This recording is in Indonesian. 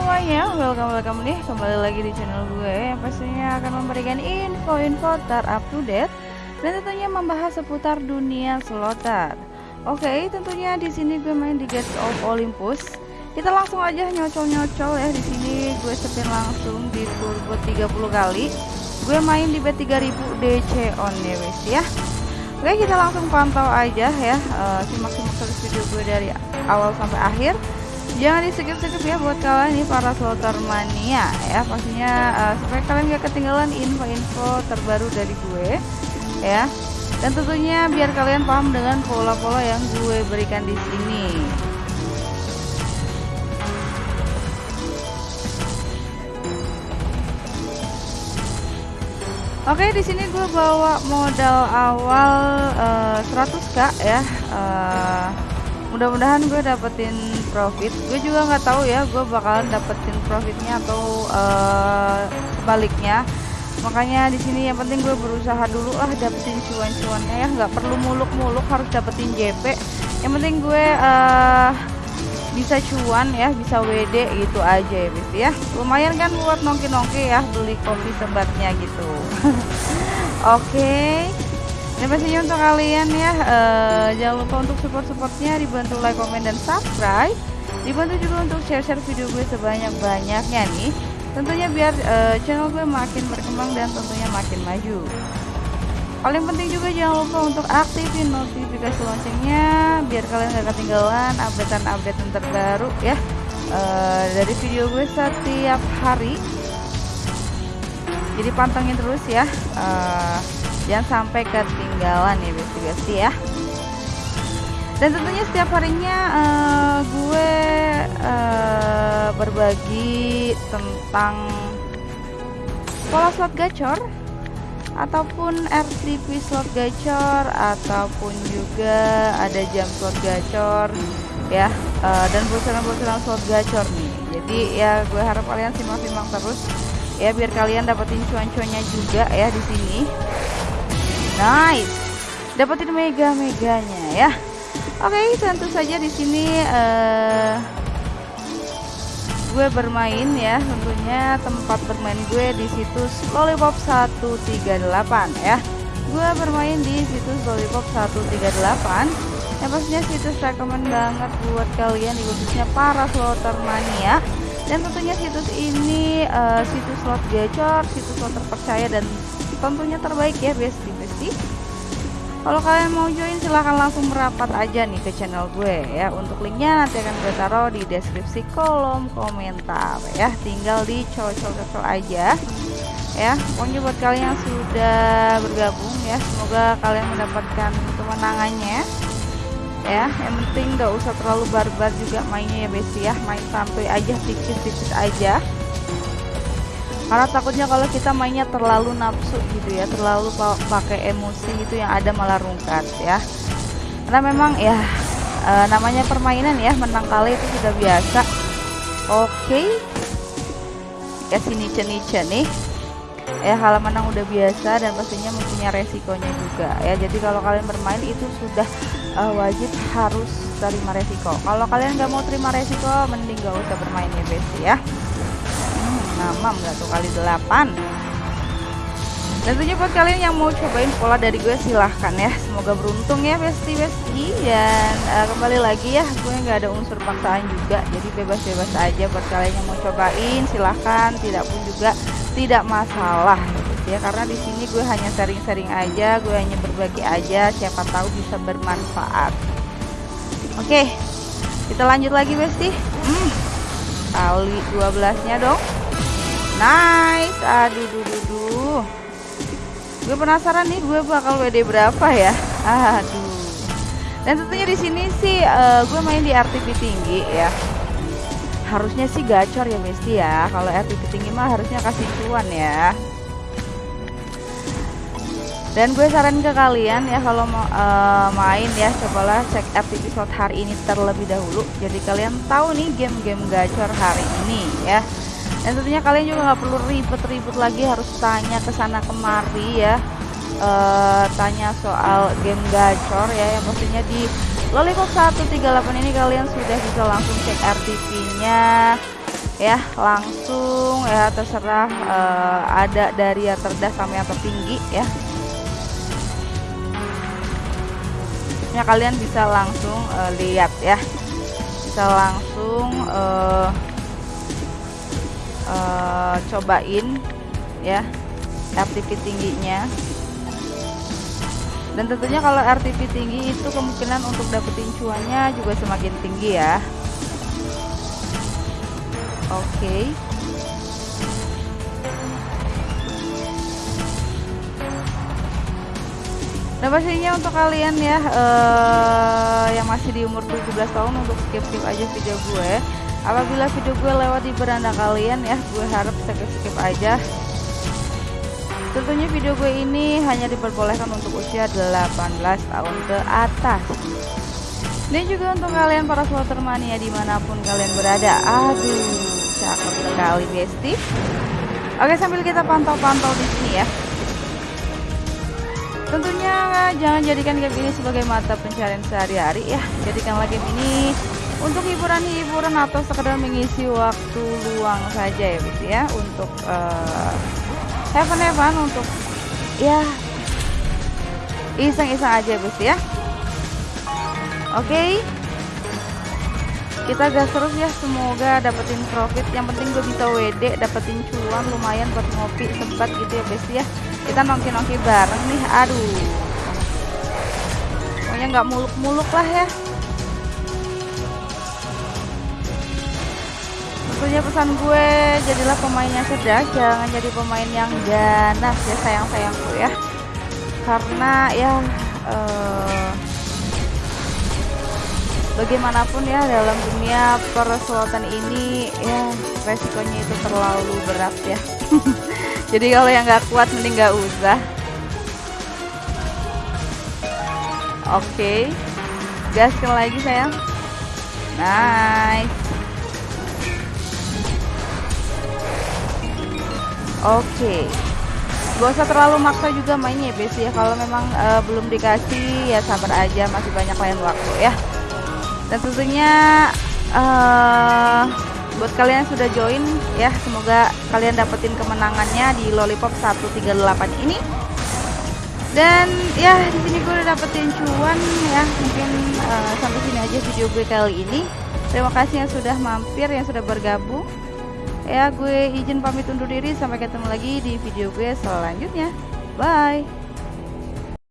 semuanya, welcome welcome nih kembali lagi di channel gue yang pastinya akan memberikan info-info terupdate dan tentunya membahas seputar dunia slotter. Oke, tentunya di sini gue main di Gates of Olympus. Kita langsung aja nyocol-nyocol ya di sini gue spin langsung di turbo 30 kali. Gue main di B3000 DC on ya ya. Oke, kita langsung pantau aja ya. Uh, simak-simak terus video gue dari awal sampai akhir jangan di skip skip ya buat kalian nih para slotter mania ya. Pastinya uh, supaya kalian gak ketinggalan info-info terbaru dari gue ya. Dan tentunya biar kalian paham dengan pola-pola yang gue berikan di sini. Oke, di sini gue bawa modal awal uh, eh, 100k ya. Uh, mudah-mudahan gue dapetin profit. Gue juga nggak tahu ya gue bakalan dapetin profitnya atau uh, makanya di sini yang penting gue berusaha dulu lah dapetin cuan-cuannya ya. Nggak perlu muluk-muluk harus dapetin JP yang penting gue uh, bisa cuan ya bisa WD gitu aja ya bis ya. Lumayan kan buat nongki-nongki ya beli kopi sebatnya gitu. Oke. okay. Ini pastinya untuk kalian ya. Uh, Jangan lupa untuk support-supportnya Dibantu like, komen, dan subscribe. Dibantu juga untuk share-share video gue sebanyak-banyaknya nih. Tentunya biar uh, channel gue makin berkembang dan tentunya makin maju. Paling penting juga jangan lupa untuk aktifin notifikasi loncengnya Biar kalian gak ketinggalan updatean-update terbaru ya. Uh, Dari video gue setiap hari. Jadi pantengin terus ya. Uh, jangan sampai ketinggalan ya besti-besti ya. Dan tentunya setiap harinya uh, gue uh, berbagi tentang pola slot gacor ataupun RTP slot gacor ataupun juga ada jam slot gacor ya. Uh, dan bocoran-bocoran slot gacor nih. Jadi ya gue harap kalian simak-simak terus ya biar kalian dapetin cuan-cuannya juga ya di sini Nice. Dapetin mega-meganya ya. Oke, okay, tentu saja di sini uh, gue bermain ya, tentunya tempat bermain gue di situs Lollipop 138 ya. Gue bermain di situs Lollipop 138 yang pastinya situs rekomend banget buat kalian khususnya para slotter mania dan tentunya situs ini uh, situs slot gacor, situs slot terpercaya dan tentunya terbaik ya besti besti kalau kalian mau join silahkan langsung merapat aja nih ke channel gue ya. Untuk linknya nanti akan gue taruh di deskripsi kolom komentar ya. Tinggal dicocol-cocol aja ya. Pokoknya buat kalian yang sudah bergabung ya semoga kalian mendapatkan kemenangannya ya. Yang penting gak usah terlalu barbar juga mainnya ya besti ya. Main sampai aja tipis-tipis aja karena takutnya kalau kita mainnya terlalu nafsu gitu ya terlalu pakai emosi gitu yang ada malah rungkat ya. Karena memang ya e, namanya permainan ya menang kali itu sudah biasa. Oke. Okay. ya sini ceni nih. Ya hal menang udah biasa dan pastinya mempunyai resikonya juga. Ya jadi kalau kalian bermain itu sudah uh, wajib harus terima resiko. Kalau kalian nggak mau terima resiko mending gak usah bermain ya besti ya Nama nggak tuh kali 8 dan tentunya buat kalian yang mau cobain pola dari gue silahkan ya. Semoga beruntung ya besti besti. Dan uh, kembali lagi ya gue nggak ada unsur paksaan juga. Jadi bebas-bebas aja buat kalian yang mau cobain silahkan. Tidak pun juga tidak masalah ya. Karena di sini gue hanya sharing-sharing aja gue hanya berbagi aja. Siapa tahu bisa bermanfaat. Oke kita lanjut lagi besti. Hmm, kali 12 nya dong Nice. Aduh, duh, duh, duh. Gue penasaran nih gue bakal WD berapa ya. Aduh. Dan tentunya di sini sih uh, gue main di RTP tinggi ya. Harusnya sih gacor ya Besti ya. Kalau RTP tinggi mah harusnya kasih cuan ya. Dan gue saran ke kalian ya kalau mau uh, main ya cobalah cek RTP slot hari ini terlebih dahulu. Jadi kalian tahu nih game-game gacor hari ini ya dan tentunya kalian juga nggak perlu ribet-ribet lagi harus tanya ke sana kemari ya. E, tanya soal game gacor ya yang pastinya di Lollipop 138 ini kalian sudah bisa langsung cek RTP nya ya langsung ya terserah uh, ada dari yang terdah sampai yang tertinggi ya. Ya kalian bisa langsung uh, lihat ya. Bisa langsung uh, uh, cobain ya RTP tingginya dan tentunya kalau RTP tinggi itu kemungkinan untuk dapetin cuannya juga semakin tinggi ya oke okay. Nah pastinya untuk kalian ya uh, yang masih di umur 17 tahun untuk skip-skip aja video gue Apabila video gue lewat di beranda kalian ya gue harap skip-skip aja. Tentunya video gue ini hanya diperbolehkan untuk usia 18 tahun ke atas. Dan juga untuk kalian para slotter di mana pun kalian berada. Aduh cakep sekali besti. Oke sambil kita pantau-pantau di sini ya. Tentunya jangan jadikan game ini sebagai mata pencarian sehari-hari ya. Jadikanlah game ini untuk hiburan-hiburan atau sekedar mengisi waktu luang saja ya besti ya? Untuk uh, fun have fun untuk ya iseng-iseng aja besti ya? Oke? Okay kita gas terus ya semoga dapetin profit. Yang penting gue bisa WD dapetin cuan lumayan buat ngopi sempat gitu ya besti ya? Kita nongki-nongki bareng nih aduh. Pokoknya nggak muluk-muluk lah ya tentunya pesan gue jadilah pemain yang cerdas jangan jadi pemain yang ganas ya sayang-sayangku ya. Karena ya uh, bagaimanapun ya dalam dunia perselatan ini ya resikonya itu terlalu berat ya. Jadi kalau yang nggak kuat mending nggak usah. Oke. Okay. gaskan lagi sayang. Nice oke. Okay. gak usah terlalu maksa juga mainnya ya ya. Kalau memang uh, belum dikasih ya sabar aja masih banyak lain waktu ya. Dan tentunya uh, buat kalian yang sudah join ya semoga kalian dapetin kemenangannya di lollipop 138 ini. Dan ya di sini gue udah dapetin cuan ya mungkin uh, sampai sini aja video gue kali ini. Terima kasih yang sudah mampir yang sudah bergabung ya gue izin pamit undur diri. Sampai ketemu lagi di video gue selanjutnya. Bye